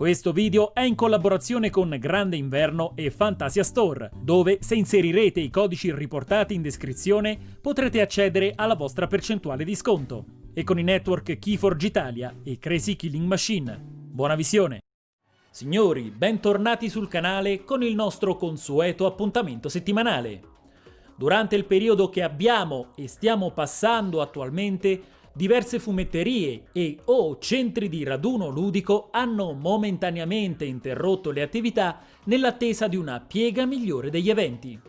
Questo video è in collaborazione con Grande Inverno e Fantasia Store, dove se inserirete i codici riportati in descrizione potrete accedere alla vostra percentuale di sconto. E con i network Keyforge Italia e Crazy Killing Machine. Buona visione! Signori, bentornati sul canale con il nostro consueto appuntamento settimanale. Durante il periodo che abbiamo e stiamo passando attualmente, diverse fumetterie e o centri di raduno ludico hanno momentaneamente interrotto le attività nell'attesa di una piega migliore degli eventi.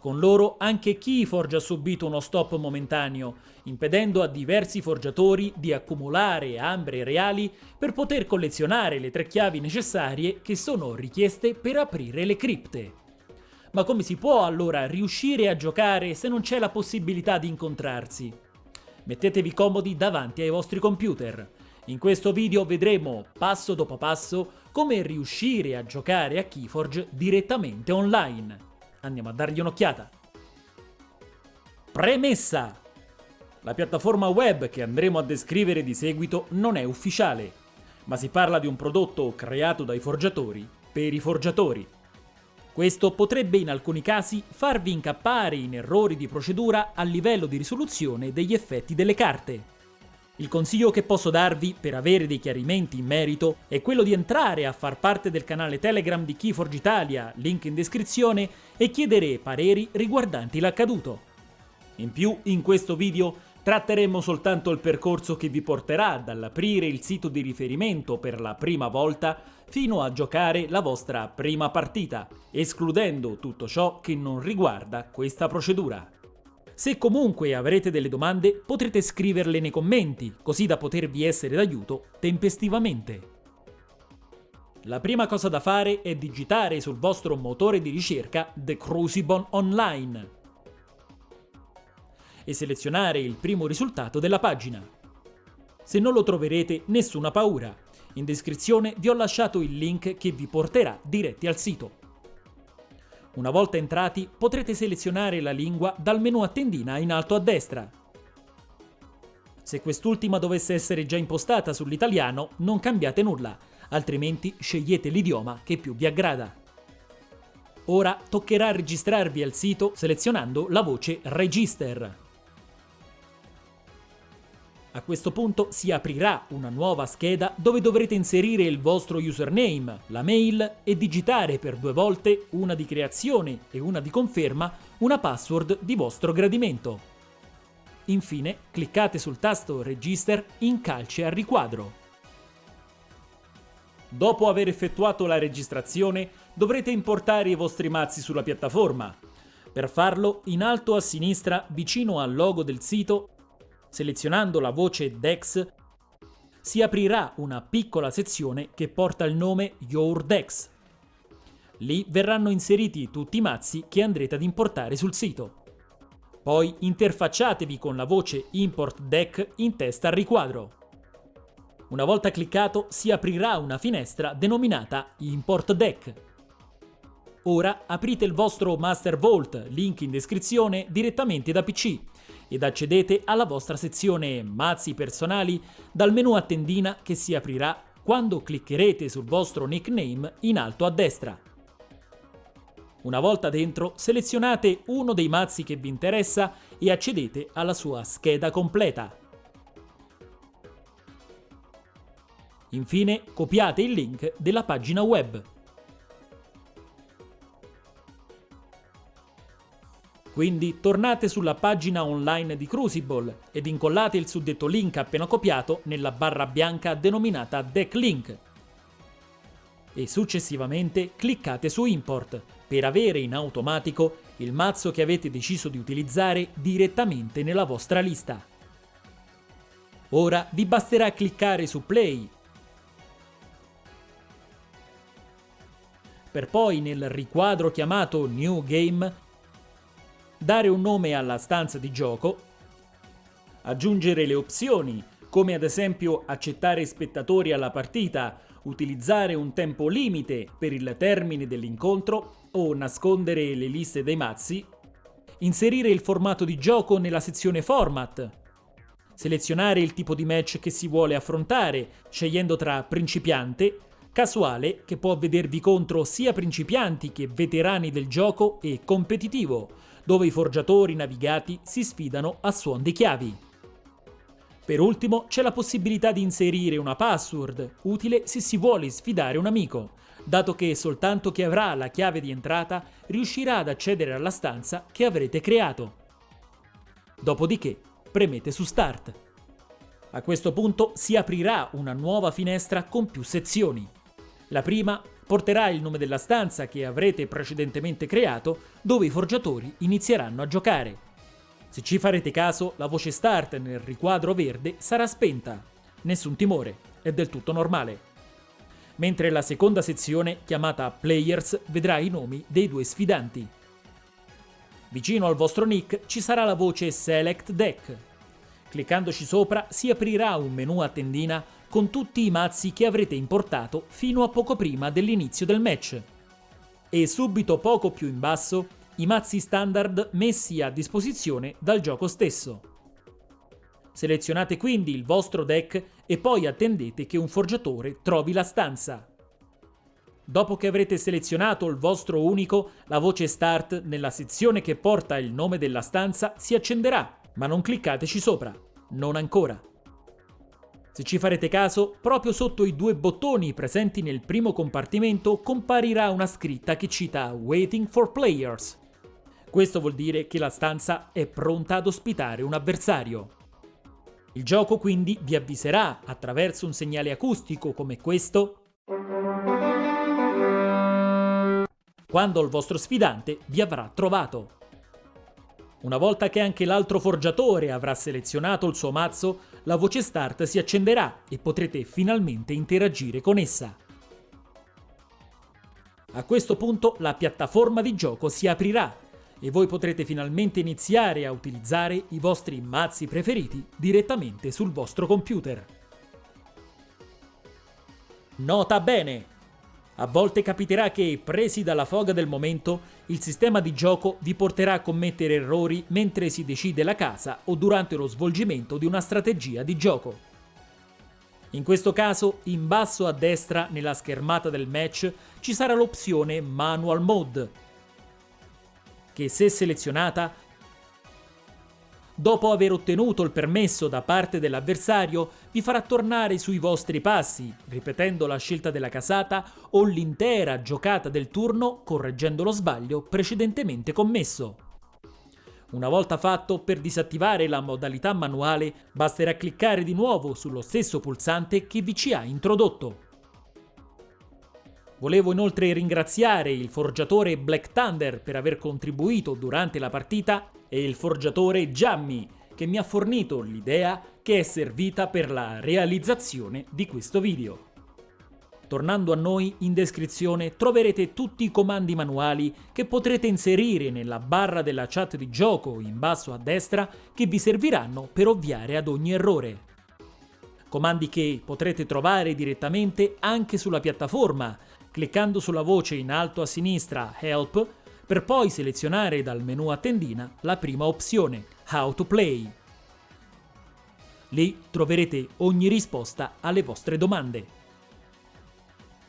Con loro anche Keyforge ha subito uno stop momentaneo, impedendo a diversi forgiatori di accumulare ambre reali per poter collezionare le tre chiavi necessarie che sono richieste per aprire le cripte. Ma come si può allora riuscire a giocare se non c'è la possibilità di incontrarsi? Mettetevi comodi davanti ai vostri computer. In questo video vedremo, passo dopo passo, come riuscire a giocare a Keyforge direttamente online. Andiamo a dargli un'occhiata. Premessa! La piattaforma web che andremo a descrivere di seguito non è ufficiale, ma si parla di un prodotto creato dai forgiatori per i forgiatori. Questo potrebbe in alcuni casi farvi incappare in errori di procedura a livello di risoluzione degli effetti delle carte. Il consiglio che posso darvi per avere dei chiarimenti in merito è quello di entrare a far parte del canale Telegram di Keyforge Italia, link in descrizione, e chiedere pareri riguardanti l'accaduto. In più, in questo video Tratteremo soltanto il percorso che vi porterà dall'aprire il sito di riferimento per la prima volta fino a giocare la vostra prima partita, escludendo tutto ciò che non riguarda questa procedura. Se comunque avrete delle domande potrete scriverle nei commenti, così da potervi essere d'aiuto tempestivamente. La prima cosa da fare è digitare sul vostro motore di ricerca The Crucible Online e selezionare il primo risultato della pagina. Se non lo troverete, nessuna paura. In descrizione vi ho lasciato il link che vi porterà diretti al sito. Una volta entrati potrete selezionare la lingua dal menu a tendina in alto a destra. Se quest'ultima dovesse essere già impostata sull'italiano non cambiate nulla, altrimenti scegliete l'idioma che più vi aggrada. Ora toccherà registrarvi al sito selezionando la voce Register. A questo punto si aprirà una nuova scheda dove dovrete inserire il vostro username, la mail e digitare per due volte, una di creazione e una di conferma, una password di vostro gradimento. Infine cliccate sul tasto Register in calce a riquadro. Dopo aver effettuato la registrazione dovrete importare i vostri mazzi sulla piattaforma. Per farlo, in alto a sinistra, vicino al logo del sito, Selezionando la voce DEX si aprirà una piccola sezione che porta il nome Your Dex. Lì verranno inseriti tutti i mazzi che andrete ad importare sul sito. Poi interfacciatevi con la voce Import Deck in testa al riquadro. Una volta cliccato si aprirà una finestra denominata Import Deck. Ora aprite il vostro Master Vault, link in descrizione, direttamente da PC ed accedete alla vostra sezione Mazzi personali dal menu a tendina che si aprirà quando cliccherete sul vostro nickname in alto a destra. Una volta dentro, selezionate uno dei mazzi che vi interessa e accedete alla sua scheda completa. Infine, copiate il link della pagina web. Quindi tornate sulla pagina online di Crucible ed incollate il suddetto link appena copiato nella barra bianca denominata Deck Link. E successivamente cliccate su Import per avere in automatico il mazzo che avete deciso di utilizzare direttamente nella vostra lista. Ora vi basterà cliccare su Play per poi nel riquadro chiamato New Game dare un nome alla stanza di gioco, aggiungere le opzioni, come ad esempio accettare spettatori alla partita, utilizzare un tempo limite per il termine dell'incontro o nascondere le liste dei mazzi, inserire il formato di gioco nella sezione Format, selezionare il tipo di match che si vuole affrontare, scegliendo tra principiante, casuale che può vedervi contro sia principianti che veterani del gioco e competitivo, dove i forgiatori navigati si sfidano a suon di chiavi. Per ultimo c'è la possibilità di inserire una password, utile se si vuole sfidare un amico, dato che soltanto chi avrà la chiave di entrata riuscirà ad accedere alla stanza che avrete creato. Dopodiché premete su Start. A questo punto si aprirà una nuova finestra con più sezioni. La prima porterà il nome della stanza che avrete precedentemente creato, dove i forgiatori inizieranno a giocare. Se ci farete caso, la voce Start nel riquadro verde sarà spenta. Nessun timore, è del tutto normale mentre la seconda sezione, chiamata Players, vedrà i nomi dei due sfidanti. Vicino al vostro nick ci sarà la voce Select Deck. Cliccandoci sopra si aprirà un menu a tendina con tutti i mazzi che avrete importato fino a poco prima dell'inizio del match. E subito poco più in basso i mazzi standard messi a disposizione dal gioco stesso. Selezionate quindi il vostro deck e poi attendete che un forgiatore trovi la stanza. Dopo che avrete selezionato il vostro unico, la voce Start nella sezione che porta il nome della stanza si accenderà, ma non cliccateci sopra, non ancora. Se ci farete caso, proprio sotto i due bottoni presenti nel primo compartimento comparirà una scritta che cita Waiting for Players. Questo vuol dire che la stanza è pronta ad ospitare un avversario. Il gioco quindi vi avviserà attraverso un segnale acustico come questo quando il vostro sfidante vi avrà trovato. Una volta che anche l'altro forgiatore avrà selezionato il suo mazzo, la voce start si accenderà e potrete finalmente interagire con essa. A questo punto la piattaforma di gioco si aprirà e voi potrete finalmente iniziare a utilizzare i vostri mazzi preferiti direttamente sul vostro computer. Nota bene! A volte capiterà che, presi dalla foga del momento, il sistema di gioco vi porterà a commettere errori mentre si decide la casa o durante lo svolgimento di una strategia di gioco. In questo caso, in basso a destra nella schermata del match ci sarà l'opzione Manual Mode, che se selezionata, dopo aver ottenuto il permesso da parte dell'avversario, vi farà tornare sui vostri passi, ripetendo la scelta della casata o l'intera giocata del turno correggendo lo sbaglio precedentemente commesso. Una volta fatto, per disattivare la modalità manuale basterà cliccare di nuovo sullo stesso pulsante che vi ci ha introdotto. Volevo inoltre ringraziare il forgiatore Black Thunder per aver contribuito durante la partita e il forgiatore Giammi che mi ha fornito l'idea che è servita per la realizzazione di questo video. Tornando a noi, in descrizione troverete tutti i comandi manuali che potrete inserire nella barra della chat di gioco in basso a destra che vi serviranno per ovviare ad ogni errore. Comandi che potrete trovare direttamente anche sulla piattaforma, cliccando sulla voce in alto a sinistra Help per poi selezionare dal menu a tendina la prima opzione How to Play. Lì troverete ogni risposta alle vostre domande.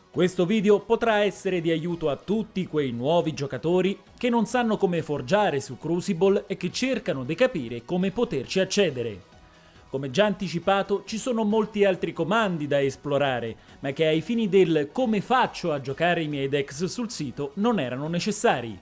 Questo video potrà essere di aiuto a tutti quei nuovi giocatori che non sanno come forgiare su Crucible e che cercano di capire come poterci accedere. Come già anticipato, ci sono molti altri comandi da esplorare, ma che ai fini del come faccio a giocare i miei decks sul sito non erano necessari.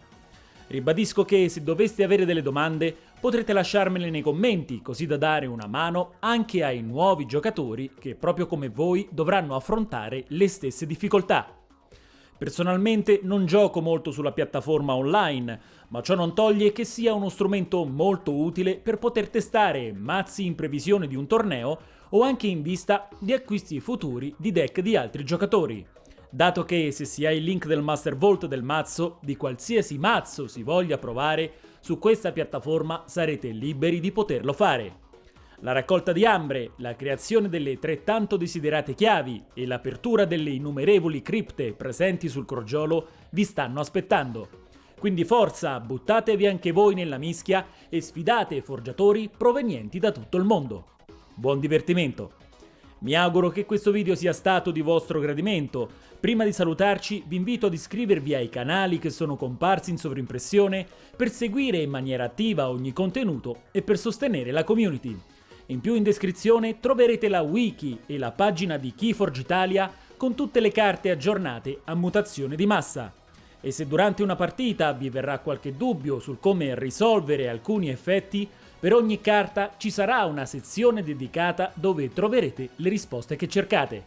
Ribadisco che se doveste avere delle domande potrete lasciarmele nei commenti così da dare una mano anche ai nuovi giocatori che proprio come voi dovranno affrontare le stesse difficoltà. Personalmente non gioco molto sulla piattaforma online, ma ciò non toglie che sia uno strumento molto utile per poter testare mazzi in previsione di un torneo o anche in vista di acquisti futuri di deck di altri giocatori. Dato che se si ha il link del Master Vault del mazzo, di qualsiasi mazzo si voglia provare, su questa piattaforma sarete liberi di poterlo fare. La raccolta di ambre, la creazione delle tre tanto desiderate chiavi e l'apertura delle innumerevoli cripte presenti sul crogiolo vi stanno aspettando. Quindi forza, buttatevi anche voi nella mischia e sfidate forgiatori provenienti da tutto il mondo. Buon divertimento! Mi auguro che questo video sia stato di vostro gradimento. Prima di salutarci vi invito ad iscrivervi ai canali che sono comparsi in sovrimpressione per seguire in maniera attiva ogni contenuto e per sostenere la community. In più in descrizione troverete la wiki e la pagina di Keyforge Italia con tutte le carte aggiornate a mutazione di massa. E se durante una partita vi verrà qualche dubbio sul come risolvere alcuni effetti, per ogni carta ci sarà una sezione dedicata dove troverete le risposte che cercate.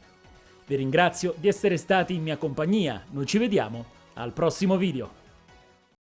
Vi ringrazio di essere stati in mia compagnia, noi ci vediamo al prossimo video.